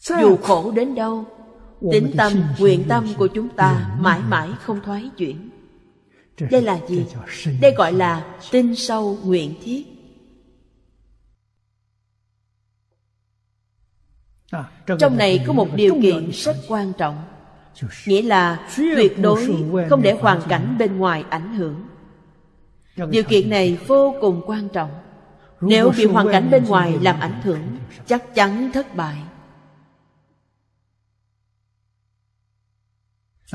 Dù khổ đến đâu Tính tâm, nguyện tâm của chúng ta mãi mãi không thoái chuyển. Đây là gì? Đây gọi là tinh sâu nguyện thiết. Trong này có một điều kiện rất quan trọng. Nghĩa là tuyệt đối không để hoàn cảnh bên ngoài ảnh hưởng. Điều kiện này vô cùng quan trọng. Nếu bị hoàn cảnh bên ngoài làm ảnh hưởng Chắc chắn thất bại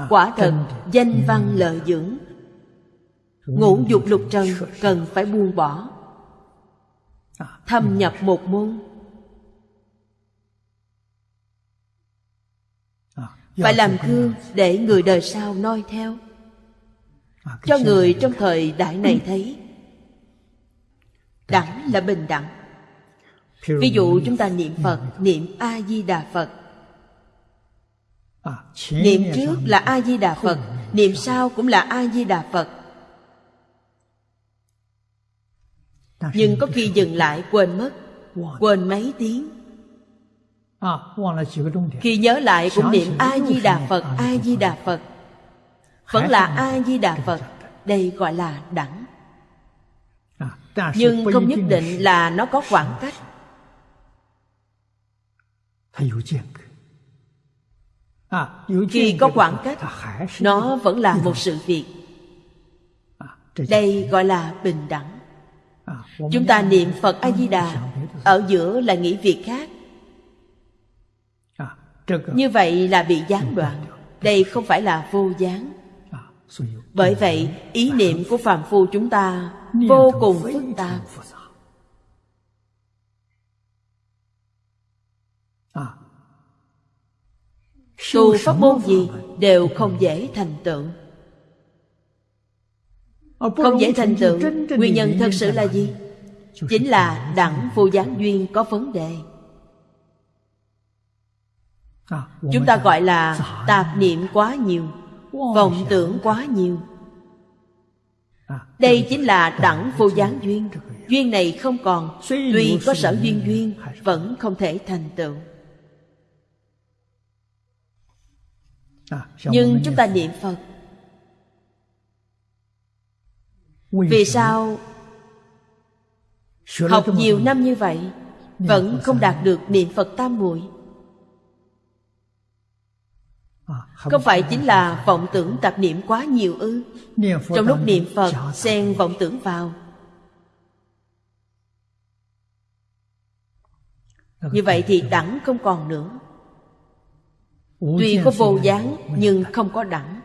Quả thật danh văn lợi dưỡng. Ngũ dục lục trần cần phải buông bỏ. Thâm nhập một môn. Phải làm gương để người đời sau noi theo. Cho người trong thời đại này thấy Đẳng là bình đẳng. Ví dụ chúng ta niệm Phật Niệm A-di-đà Phật Niệm trước là A-di-đà Phật Niệm sau cũng là A-di-đà Phật. Nhưng có khi dừng lại quên mất Quên. mấy tiếng. Khi nhớ lại cũng niệm A-di-đà Phật, A-di-đà Phật. Vẫn là A-di-đà Phật. Đây gọi là đẳng. Nhưng không nhất định là nó có khoảng cách Khi có khoảng cách Nó vẫn là một sự việc. Đây gọi là bình đẳng. Chúng ta niệm Phật A-di-đà Ở giữa là nghĩ việc khác. Như vậy là bị gián đoạn. đây không phải là vô gián. Bởi vậy ý niệm của phàm phu chúng ta vô cùng phức tạp tu pháp môn gì đều không dễ thành tựu. Không dễ thành tựu nguyên nhân thật sự là gì? Chính là đẳng vô gián duyên có vấn đề. Chúng ta gọi là tạp niệm quá nhiều vọng tưởng quá nhiều. Đây chính là đẳng vô gián duyên. duyên này không còn tuy có sở duyên duyên vẫn không thể thành tựu nhưng chúng ta niệm phật. Vì sao học nhiều năm như vậy vẫn không đạt được niệm phật tam muội? Không phải chính là vọng tưởng tạp niệm quá nhiều ư? Trong lúc niệm Phật xen vọng tưởng vào. Như vậy thì đẳng không còn nữa Tuy có vô dáng, nhưng không có đẳng.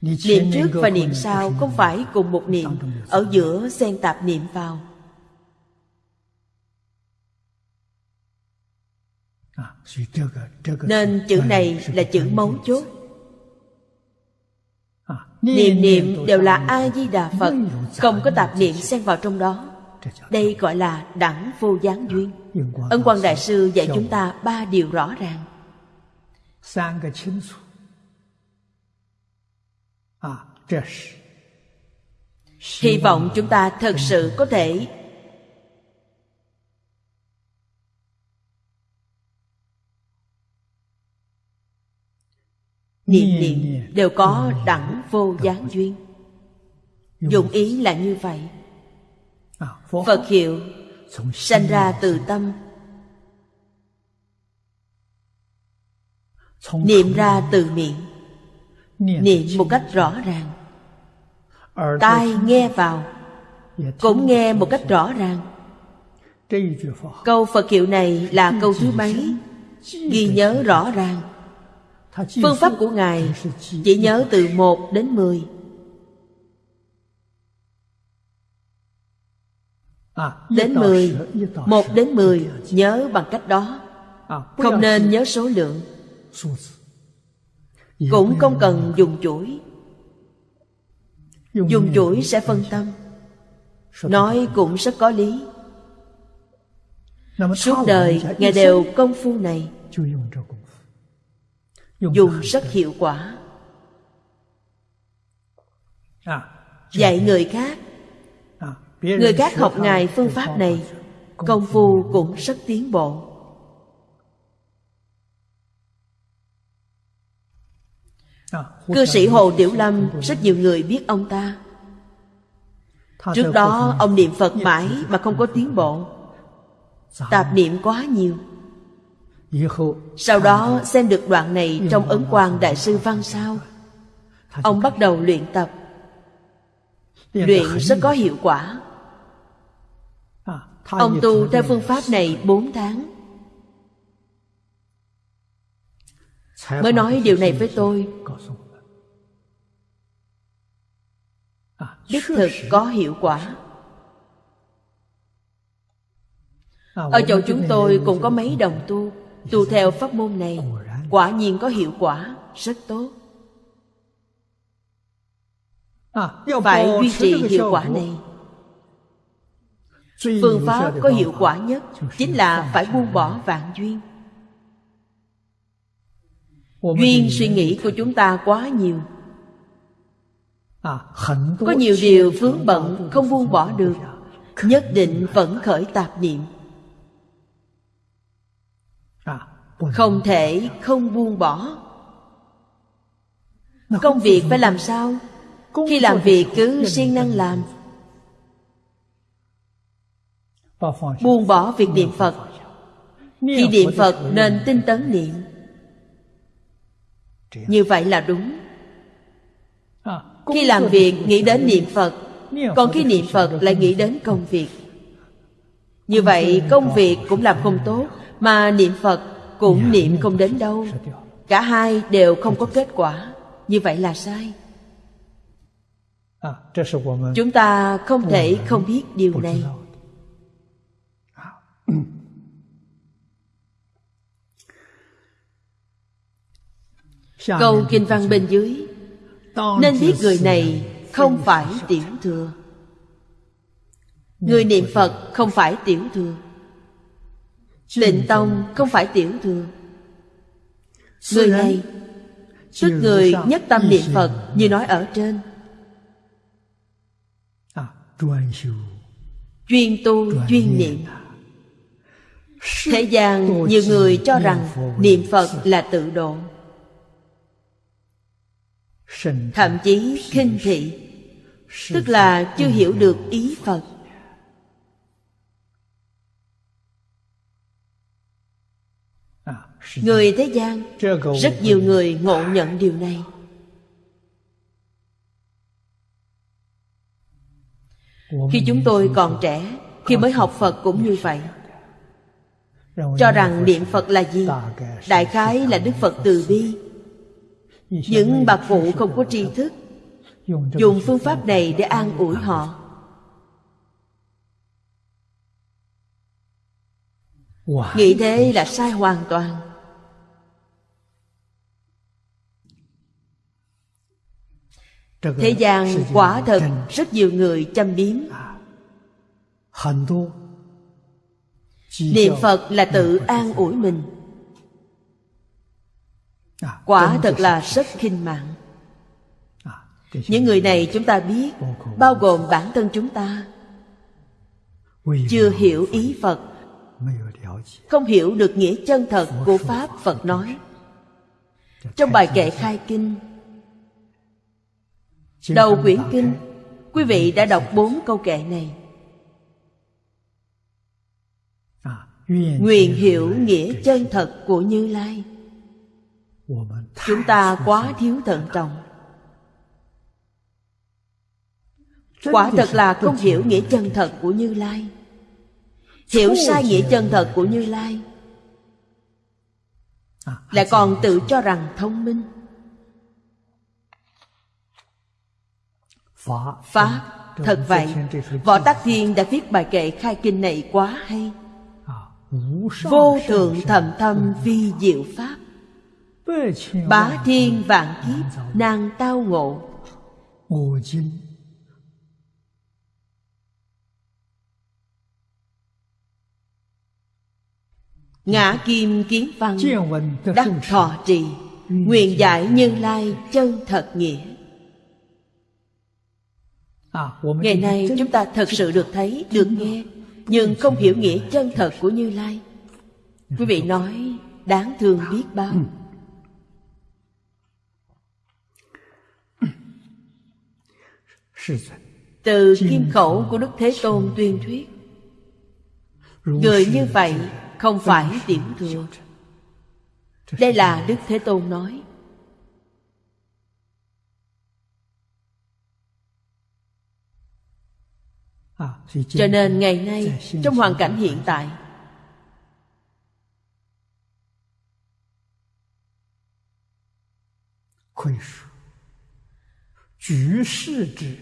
Niệm trước và niệm sau không phải cùng một niệm Ở giữa xen tạp niệm vào? Nên chữ này là chữ mấu chốt. Niệm niệm đều là A-di-đà Phật, Không có tạp niệm xen vào trong đó. Đây gọi là đẳng vô gián duyên. Ân Quang Đại Sư dạy chúng ta ba điều rõ ràng. Hy vọng chúng ta thật sự có thể Niệm niệm đều có đẳng vô gián duyên. Dụng ý là như vậy. Phật hiệu sanh ra từ tâm. Niệm ra từ miệng. Niệm một cách rõ ràng. Tai nghe vào Cũng nghe một cách rõ ràng. Câu Phật hiệu này là câu thứ mấy? Ghi nhớ rõ ràng. Phương pháp của Ngài chỉ nhớ từ 1 đến 10 Đến 10 1 đến 10 nhớ bằng cách đó. Không nên nhớ số lượng. Cũng không cần dùng chuỗi. Dùng chuỗi sẽ phân tâm. Nói cũng rất có lý. Suốt đời Ngài đều công phu này. Dùng rất hiệu quả. Dạy người khác người khác học ngài phương pháp này công phu cũng rất tiến bộ. Cư sĩ hồ tiểu lâm rất nhiều người biết ông ta. Trước đó ông niệm phật mãi mà không có tiến bộ. Tạp niệm quá nhiều. Sau đó xem được đoạn này trong ấn quang đại sư văn sao. Ông bắt đầu luyện tập. Luyện rất có hiệu quả ông tu theo phương pháp này 4 tháng. Mới nói điều này với tôi. đích thực có hiệu quả. Ở chỗ chúng tôi cũng có mấy đồng tu. tu theo pháp môn này quả nhiên có hiệu quả rất tốt. Phải duy trì hiệu quả này phương pháp có hiệu quả nhất chính là phải buông bỏ vạn duyên. Duyên suy nghĩ của chúng ta quá nhiều. Có nhiều điều vướng bận không buông bỏ được. nhất định vẫn khởi tạp niệm. Không thể không buông bỏ. Công việc phải làm sao? Khi làm việc cứ siêng năng làm buông bỏ việc niệm phật. Khi niệm phật nên tinh tấn niệm. Như vậy là đúng. Khi làm việc nghĩ đến niệm phật còn khi niệm phật lại nghĩ đến công việc. Như vậy công việc cũng làm không tốt mà niệm phật cũng niệm không đến đâu. cả hai đều không có kết quả. Như vậy là sai. Chúng ta không thể không biết điều này câu kinh văn bên dưới. Nên biết người này không phải tiểu thừa. Người niệm phật không phải tiểu thừa. Tịnh tông không phải tiểu thừa. Người này tức người nhất tâm niệm phật như nói ở trên. Chuyên tu chuyên niệm thế gian nhiều người cho rằng niệm phật là tự độ. Thậm chí khinh thị tức là chưa hiểu được ý phật. Người thế gian rất nhiều người ngộ nhận điều này. Khi chúng tôi còn trẻ khi mới học phật cũng như vậy cho rằng niệm phật là gì? đại khái là đức phật từ bi. những bạc phụ không có tri thức dùng phương pháp này để an ủi họ. nghĩ thế là sai hoàn toàn. Thế gian quả thật rất nhiều người chăm biếm niệm phật là tự an ủi mình. Quả thật là rất khinh mạng. Những người này chúng ta biết bao gồm bản thân chúng ta. Chưa hiểu ý phật. Không hiểu được nghĩa chân thật của pháp phật nói. trong bài kệ khai kinh. Đầu quyển kinh quý vị đã đọc bốn câu kệ này nguyện hiểu nghĩa chân thật của như lai. Chúng ta quá thiếu thận trọng. Quả thật là không hiểu nghĩa chân thật của như lai. Hiểu sai nghĩa chân thật của như lai. Lại còn tự cho rằng thông minh. Pháp, thật vậy. Võ tắc thiên đã viết bài kệ khai kinh này quá hay vô thượng thầm thâm vi diệu pháp. Bá thiên vạn kiếp nàng tao ngộ. Ngã kim kiến văn đắc thọ trì nguyện giải như lai chân thật nghĩa. Ngày nay chúng ta thật sự được thấy được nghe nhưng không hiểu nghĩa chân thật của như lai. Quý vị nói, đáng thương biết bao. Từ kim khẩu của đức thế tôn tuyên thuyết, người như vậy không phải tiểu thừa. Đây là đức thế tôn nói. cho nên ngày nay trong hoàn cảnh hiện tại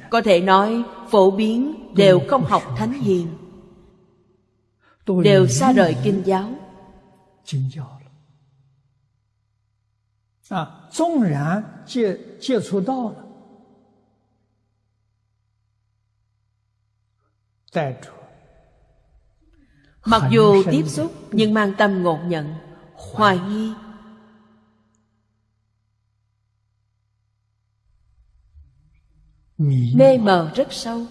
có thể nói phổ biến đều không học thánh hiền đều xa rời kinh giáo à, 纵然接接触到了， Mặc dù tiếp xúc nhưng mang tâm ngộ nhận Hoài nghi. Mê mờ rất sâu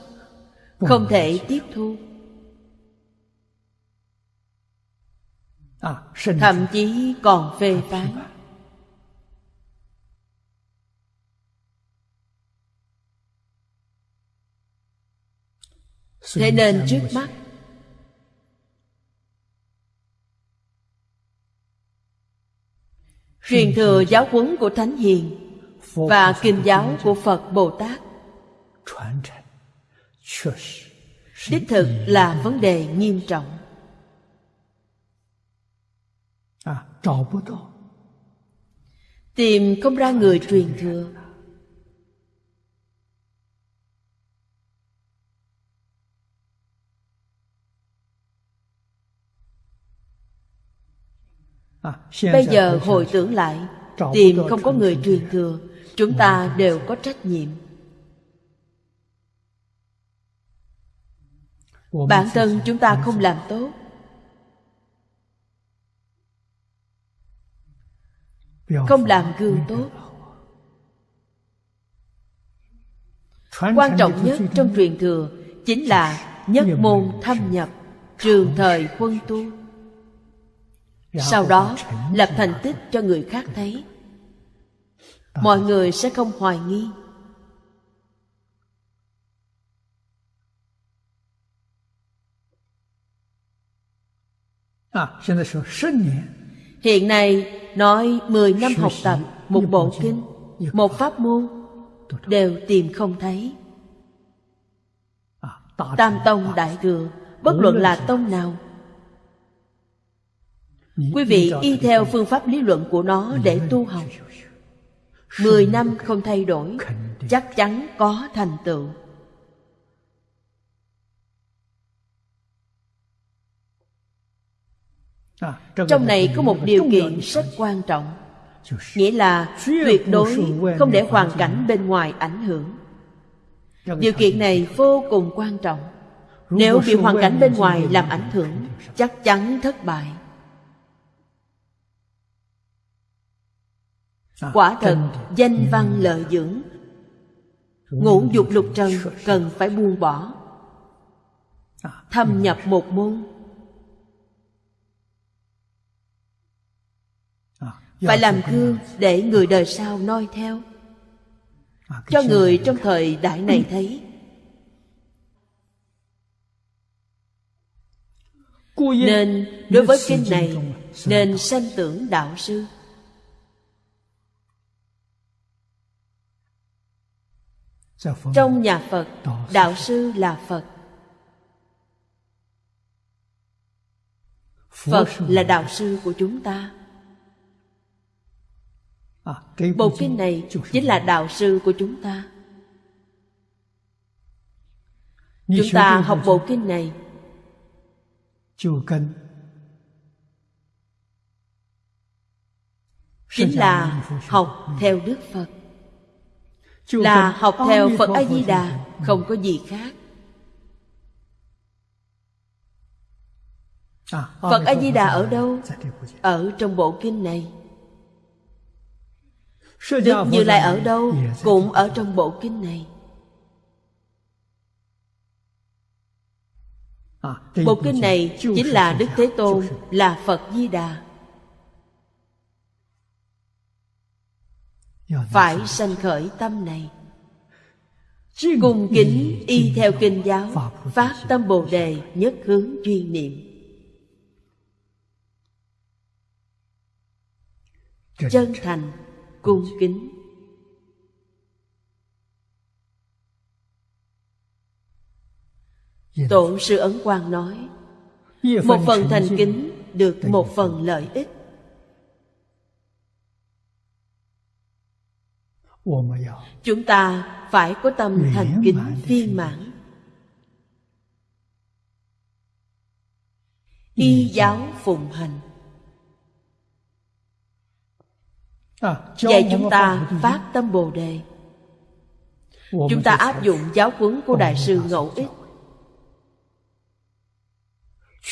Không thể tiếp thu. À, Thậm chí còn phê phán Thế nên trước mắt Truyền thừa giáo huấn của Thánh Hiền Và kinh giáo của Phật Bồ Tát. Đích thực là vấn đề nghiêm trọng. À, Tìm không ra người truyền thừa Bây giờ hồi tưởng lại Tìm không có người truyền thừa Chúng ta đều có trách nhiệm. Bản thân chúng ta không làm tốt. Không làm gương tốt. Quan trọng nhất trong truyền thừa Chính là nhất môn thâm nhập Trường thời quân tu sau đó lập thành tích cho người khác thấy. Mọi người sẽ không hoài nghi. À, hiện nay nói 10 năm học tập một bộ kinh, một pháp môn đều tìm không thấy. À, Tam tông đại thừa, bất luận là tông nào Quý vị y theo phương pháp lý luận của nó để tu học. Mười năm không thay đổi Chắc chắn có thành tựu. Trong này có một điều kiện rất quan trọng. Nghĩa là tuyệt đối không để hoàn cảnh bên ngoài ảnh hưởng. Điều kiện này vô cùng quan trọng. Nếu bị hoàn cảnh bên ngoài làm ảnh hưởng Chắc chắn thất bại Quả thật danh văn lợi dưỡng. Ngũ dục lục trần cần phải buông bỏ. Thâm nhập một môn. Phải làm gương để người đời sau noi theo. Cho người trong thời đại này thấy. Nên đối với kinh này Nên sanh tưởng đạo sư trong nhà phật đạo sư là phật. Phật là đạo sư của chúng ta. À, bộ kinh này chính là đạo sư của chúng ta. Chúng ta học bộ kinh này. Chính là học theo đức phật là học theo Phật A-di-đà, không có gì khác. Phật A-di-đà ở đâu? Ở trong bộ kinh này. Đức Như Lai ở đâu? Cũng ở trong bộ kinh này. Bộ kinh này chính là Đức Thế Tôn, là Phật Di Đà. phải sanh khởi tâm này. Cung kính y theo kinh giáo phát tâm bồ đề nhất hướng duy niệm. Chân thành. cung kính. Tổ sư ấn quang nói một phần thành kính được một phần lợi ích. Chúng ta phải có tâm thành kính viên mãn. Y giáo phụng hành. Dạy chúng ta phát tâm Bồ Đề. Chúng ta áp dụng giáo huấn của Đại sư Ngẫu Ích.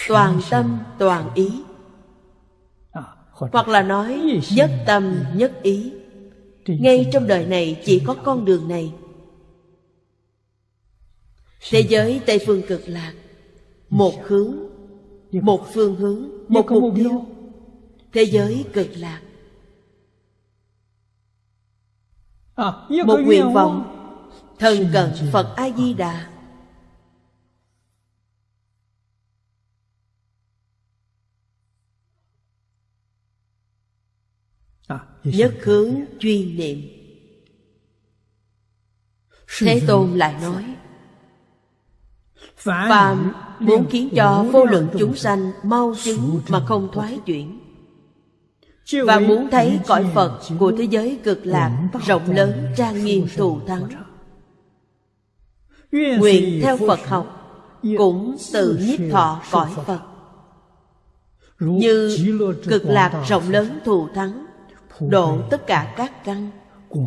Toàn tâm, toàn ý. Hoặc là nói nhất tâm, nhất ý ngay trong đời này chỉ có con đường này. Thế giới tây phương cực lạc một hướng một phương hướng một mục tiêu. thế giới cực lạc. Một nguyện vọng thần cận phật a di đà. Nhất hướng duy niệm. Thế Tôn lại nói Phàm muốn khiến cho vô lượng chúng sanh mau chứng mà không thoái chuyển. Và muốn thấy cõi Phật của thế giới cực lạc rộng lớn trang nghiêm thù thắng. Nguyện theo Phật học cũng tự nhiếp thọ cõi Phật. Như cực lạc rộng lớn thù thắng Độ 惠 tất cả các căn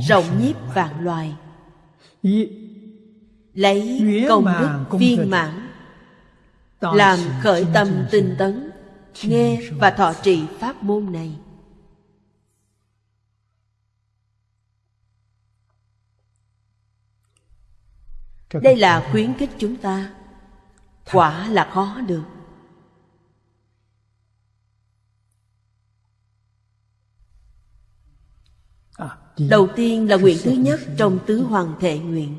Rộng nhiếp vạn loài. Lấy 圆 công đức viên mãn Làm khởi tâm tinh tấn Nghe và thọ trì pháp môn này. Đây là khuyến khích chúng ta. Quả là khó được à, đi Đầu tiên là nguyện thứ nhất trong tứ hoàng thệ nguyện.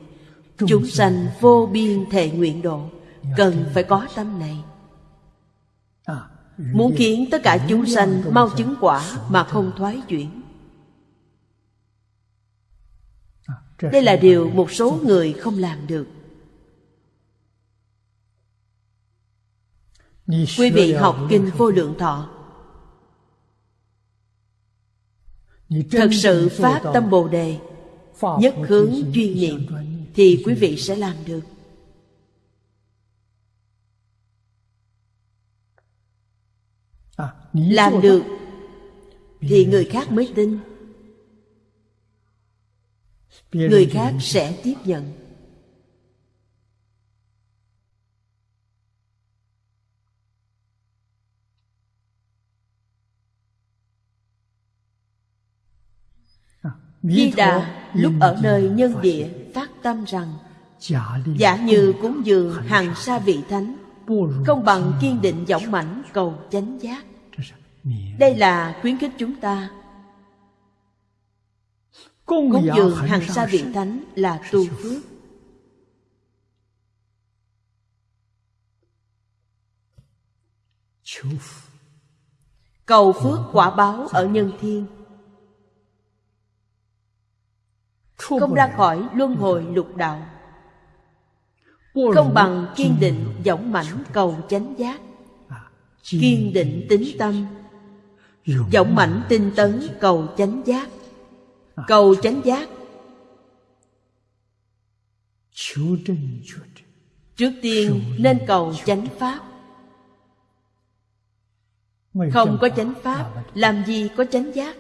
Chúng sanh vô biên thệ nguyện độ Cần phải có tâm này. Muốn khiến tất cả chúng sanh mau chứng quả mà không thoái chuyển. Đây là điều một số người không làm được. Quý vị học Kinh Vô Lượng Thọ thật sự phát tâm bồ đề nhất hướng chuyên niệm thì quý vị sẽ làm được. Làm được thì người khác mới tin. Người khác sẽ tiếp nhận. Di Đà lúc ở nơi nhân địa phát tâm rằng Giả như cúng dường hàng sa vị thánh Không bằng kiên định dõng mãnh cầu chánh giác. Đây là khuyến khích chúng ta. Cúng dường hàng sa vị thánh là tu phước. Cầu phước quả báo ở nhân thiên. không ra khỏi luân hồi lục đạo. Không bằng kiên định dõng mãnh cầu chánh giác. Kiên định tính tâm. Dõng mãnh tinh tấn cầu chánh giác. Cầu chánh giác. Trước tiên nên cầu chánh pháp. Không có chánh pháp làm gì có chánh giác?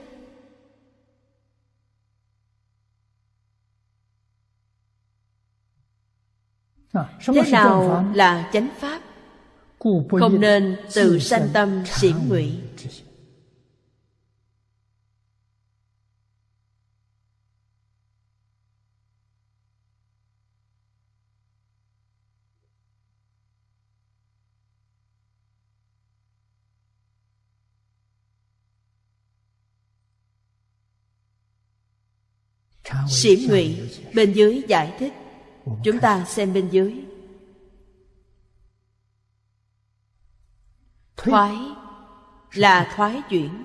Thế nào là chánh pháp? Không nên tự sanh tâm xỉn ngụy. Xỉm ngụy bên dưới giải thích Chúng ta xem bên dưới. Thoái là thoái chuyển.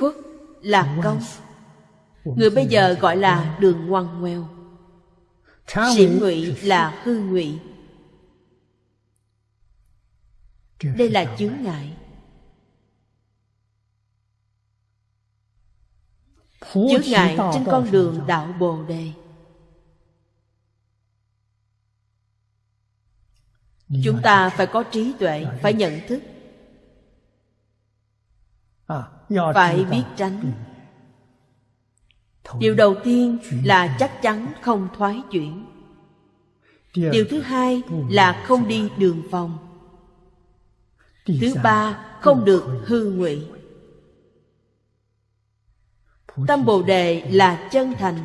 Khuất là công. Người bây giờ gọi là đường ngoằn ngoèo sĩ ngụy là hư ngụy. Đây là chướng ngại. Chướng ngại trên con đường đạo bồ đề. Chúng ta phải có trí tuệ phải nhận thức. À, phải biết tránh. Điều đầu tiên là chắc chắn không thoái chuyển. Điều thứ hai là không đi đường vòng. Thứ ba không được hư ngụy tâm bồ đề là chân thành.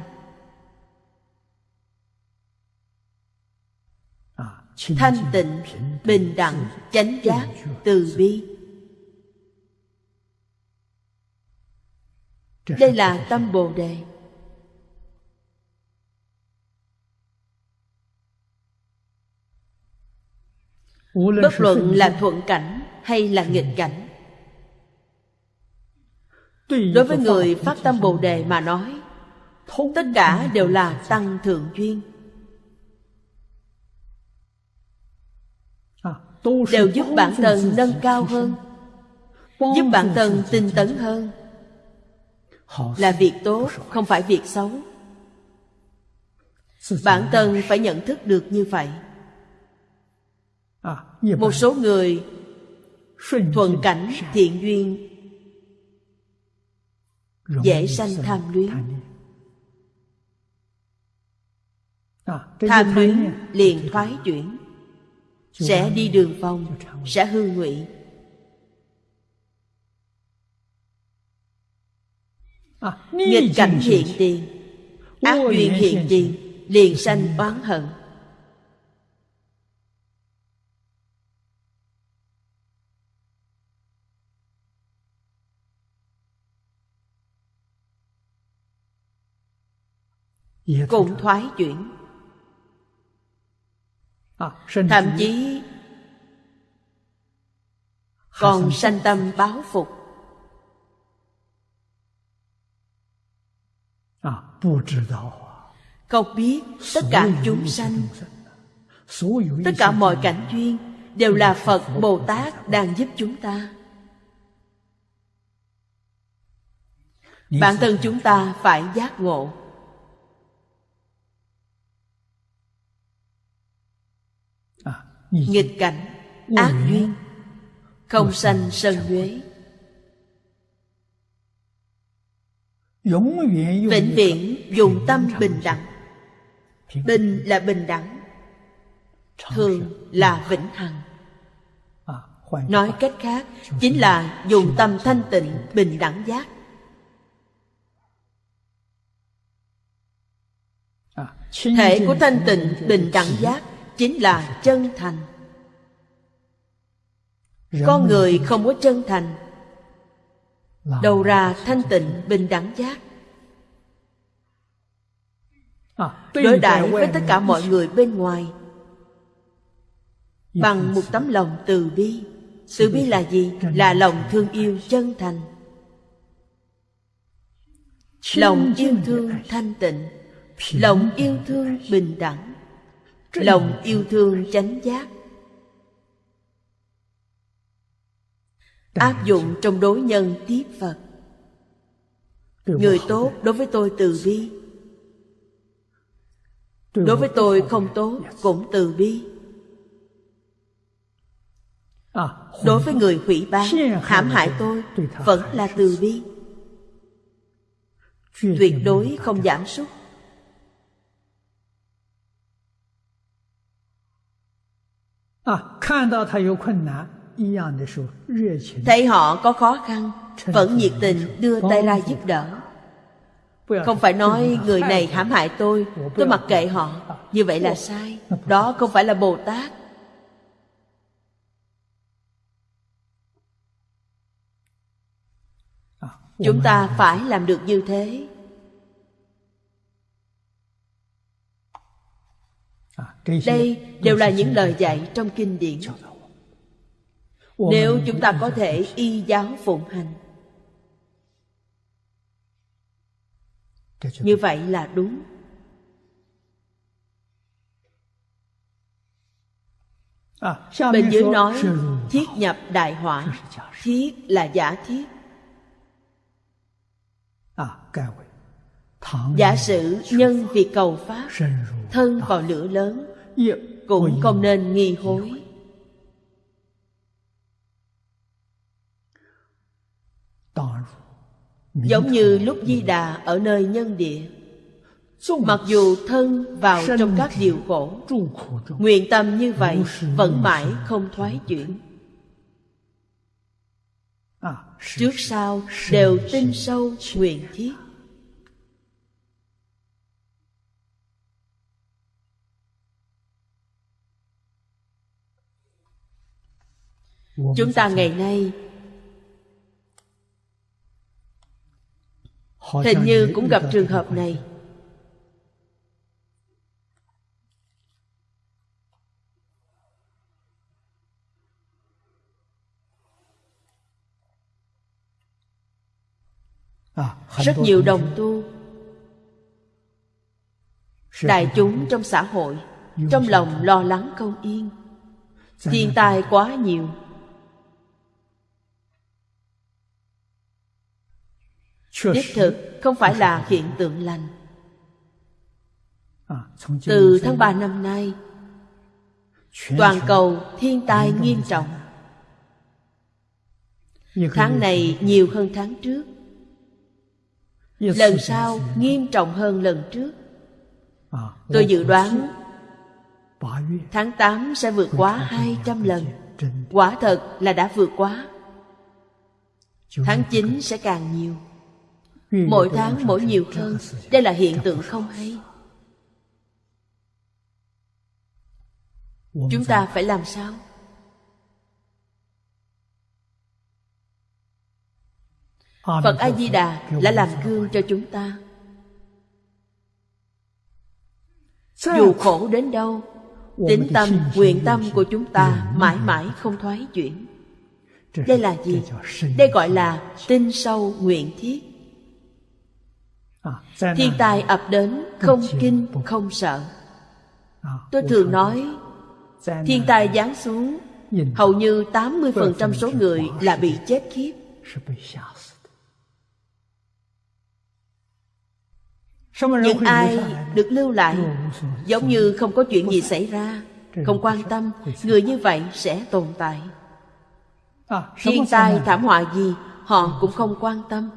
À, thanh tịnh bình đẳng chánh giác từ bi. Đây là tâm bồ đề. Bất luận là thuận cảnh hay là nghịch cảnh đối với người phát tâm bồ đề mà nói tất cả đều là tăng thượng duyên. À, đều giúp bản thân nâng cao hơn giúp bản thân tinh tấn hơn. Là việc tốt không phải việc xấu. Bản thân phải nhận thức được như vậy. À, một số người thuận cảnh thiện duyên dễ sanh tham luyến. À, tham luyến liền thoái chuyển. Sẽ đi đường vòng sẽ hư ngụy. À, nghịch cảnh hiện tiền. Ác duyên hiện tiền liền sanh oán hận cũng thoái chuyển. Thậm chí còn sanh tâm báo phục. Không biết tất cả chúng sanh tất cả mọi cảnh duyên đều là phật bồ tát đang giúp chúng ta. Bản thân chúng ta phải giác ngộ. Nghịch cảnh ác duyên không sanh sân nhuế vĩnh viễn dùng tâm bình đẳng. bình là bình đẳng. Thường là vĩnh hằng. À, nói cách khác chính là dùng tâm thanh tịnh bình đẳng giác. À, thể của thanh tịnh bình đẳng giác chính là chân thành. Con người không có chân thành, đầu ra thanh tịnh, bình đẳng giác. Đối đãi với tất cả mọi người bên ngoài, bằng một tấm lòng từ bi. Từ bi là gì? Là lòng thương yêu chân thành. Lòng yêu thương thanh tịnh, lòng yêu thương bình đẳng lòng yêu thương chánh giác. Áp dụng trong đối nhân tiếp phật. Người tốt đối với tôi từ bi. Đối với tôi không tốt cũng từ bi. Đối với người hủy bán hãm hại tôi vẫn là từ bi. Tuyệt đối không giảm sút. Thấy họ có khó khăn Vẫn nhiệt tình đưa tay ra giúp đỡ. Không phải nói người này hãm hại tôi Tôi mặc kệ họ. Như vậy là sai. Đó không phải là Bồ Tát. À, Chúng ta phải làm được như thế. Đây đều là những lời dạy trong kinh điển. Nếu chúng ta có thể y giáo phụng hành. Như vậy là đúng. Bên dưới nói thiết nhập đại hỏa thiết là giả thiết giả sử nhân vì cầu pháp thân vào lửa lớn cũng không nên nghi hối. giống như lúc di đà ở nơi nhân địa. Mặc dù thân vào trong các điều khổ nguyện tâm như vậy vẫn mãi không thoái chuyển. trước sau đều tin sâu nguyện thiết chúng ta ngày nay hình như cũng gặp trường hợp này. À, rất nhiều đồng tu đại chúng trong xã hội trong lòng lo lắng không yên. Thiên tai quá nhiều đích thực không phải là hiện tượng lành. À, từ tháng 3 năm nay toàn cầu thiên tai nghiêm trọng. Tháng này nhiều hơn tháng trước. Lần sau nghiêm trọng hơn lần trước. À, tôi dự đoán tháng 8 sẽ vượt quá 200 lần. quả thật là đã vượt quá. Tháng 9 sẽ càng nhiều Mỗi tháng mỗi nhiều hơn. Đây là hiện tượng không hay. Chúng ta phải làm sao? Phật A-di-đà là làm gương cho chúng ta. Dù khổ đến đâu Tính tâm, nguyện tâm của chúng ta mãi mãi không thoái chuyển. Đây là gì? Đây gọi là tinh sâu nguyện thiết thiên tai ập đến không kinh không sợ. À, tôi thường nói thiên tai giáng xuống hầu như 80% số người là bị chết khiếp. Những ai được lưu lại giống như không có chuyện gì xảy ra không quan tâm người như vậy sẽ tồn tại. À, thiên tai thảm họa gì họ cũng không quan tâm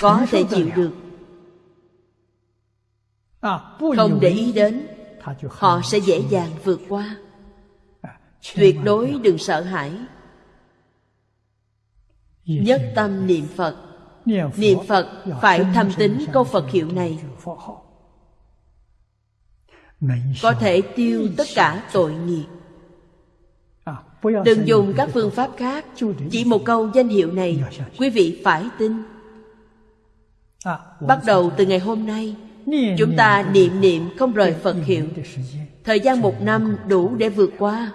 có thể chịu được. À, không để ý đến họ sẽ dễ dàng vượt qua. À, tuyệt đối đừng sợ hãi. Nhất tâm niệm phật. Niệm phật phải thâm tính câu phật hiệu này. có thể tiêu tất cả tội nghiệp. À, đừng dùng các phương pháp khác. chỉ một câu danh hiệu này quý vị phải tin Bắt đầu từ ngày hôm nay Chúng ta niệm niệm không rời Phật hiệu. Thời gian một năm đủ để vượt qua.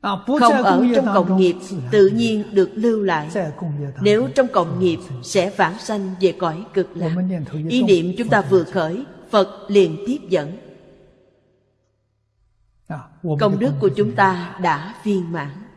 À, Không ở trong cộng nghiệp Tự nhiên được lưu lại. Nếu trong cộng nghiệp Sẽ vãng sanh về cõi cực lạc. Ý niệm chúng ta vừa khởi Phật liền tiếp dẫn. À, Công đức của chúng ta đã viên mãn